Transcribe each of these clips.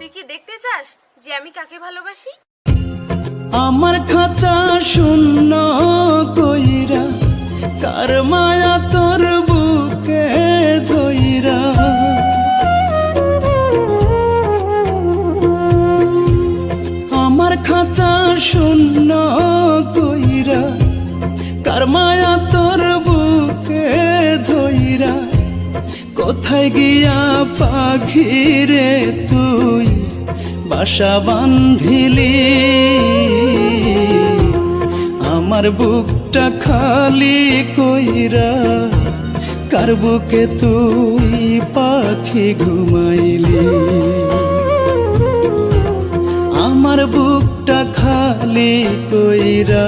তুই কি দেখতে চাস যে আমি কাকে ভালোবাসি? আমার খাঁচা শূন্য কইরা কার মায়া তোর বুকে ধইরা। আমার খাঁচা শূন্য কইরা কার মায়া তোর বুকে ধইরা, কোথায় গিয়া পাখিরে তুই বাসা বান্ধিলি আমার বুকটা খালি কইরা কার বুকে তুই পাখি ঘুমাইলি? আমার বুকটা খালি কইরা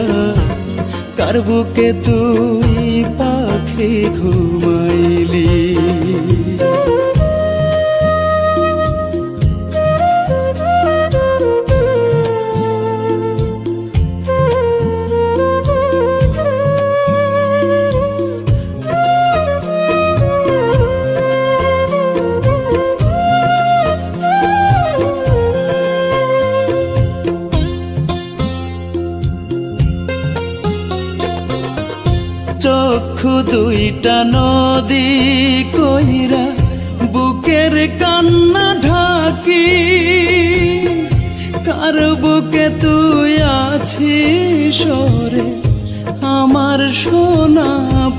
কার বুকে তুই পাখি ঘুমাইলি? চক্ষু দুইটা নদী কইরা বুকের কান্না ঢাকি। কার বুকে তুই আছিস সরে আমার সোনা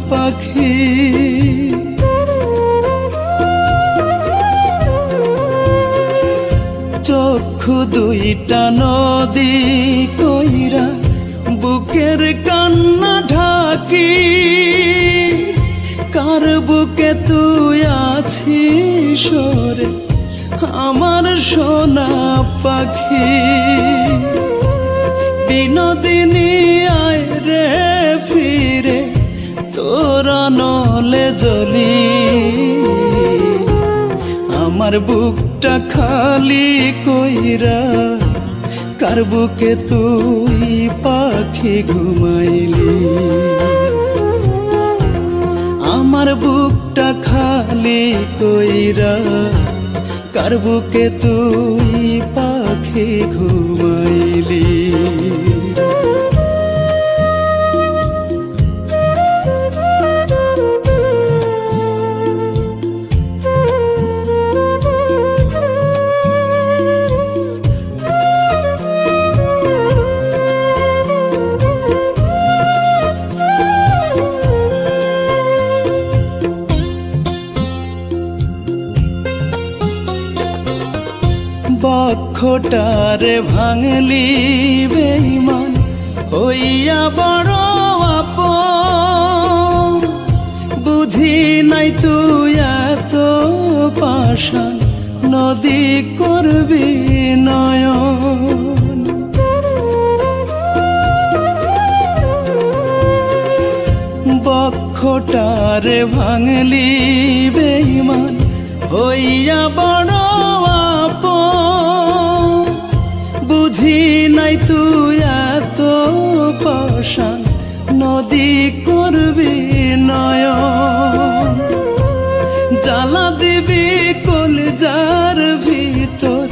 পাখি। চক্ষু দুইটা নদী কইরা বুকের কান্না কার বুকে তুই আছিস সরে আমার সোনা পাখি। বিনোদিনী আয় রে ফিরে, তোরা নলে জলি আমার বুকটা খালি কইরা, কার বুকে তুই পাখি ঘুমাইলি? কইরা কার বুকে তুই পাখি ঘুমাইলি বক্ষটারে ভাঙলি বেইমান হইয়া বড় আপ বুঝি নাই তুই এত পাশান নদী করবি নয়ন। বক্ষটারে ভাঙলি বেইমান হইয়া বড় পাশান নদী করবি নয়ন। জ্বালা দিবি কলজার ভিতর,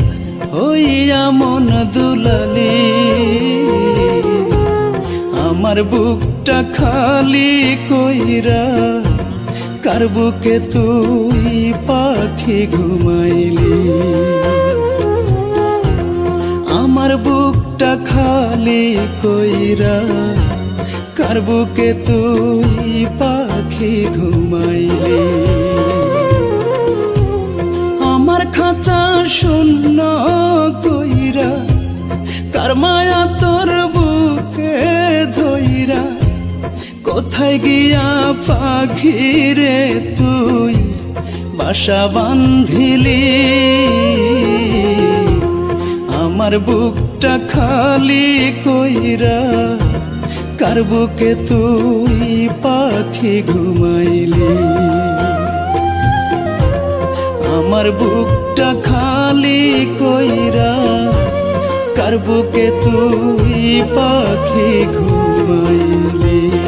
হইয়া মন দুলালি। আমার বুকটা খালি কইরা, কার বুকে তুই পাখি ঘুমাইলি? আমার বুকটা খালি কইরা কার বুকে তুই পাখি ঘুমাইলি? আমার খাঁচা শূন্য কইরা, কার মায়া তোর বুকে ধইরা, কোথায় গিয়া পাখি রে তুই বাসা বান্ধিলি আমার বুকটা খালি কইরা কার তুই পাখি ঘুমাইলি আমার বুকটা খালি কইরা কার বুকে তুই পাখি ঘুমাইলি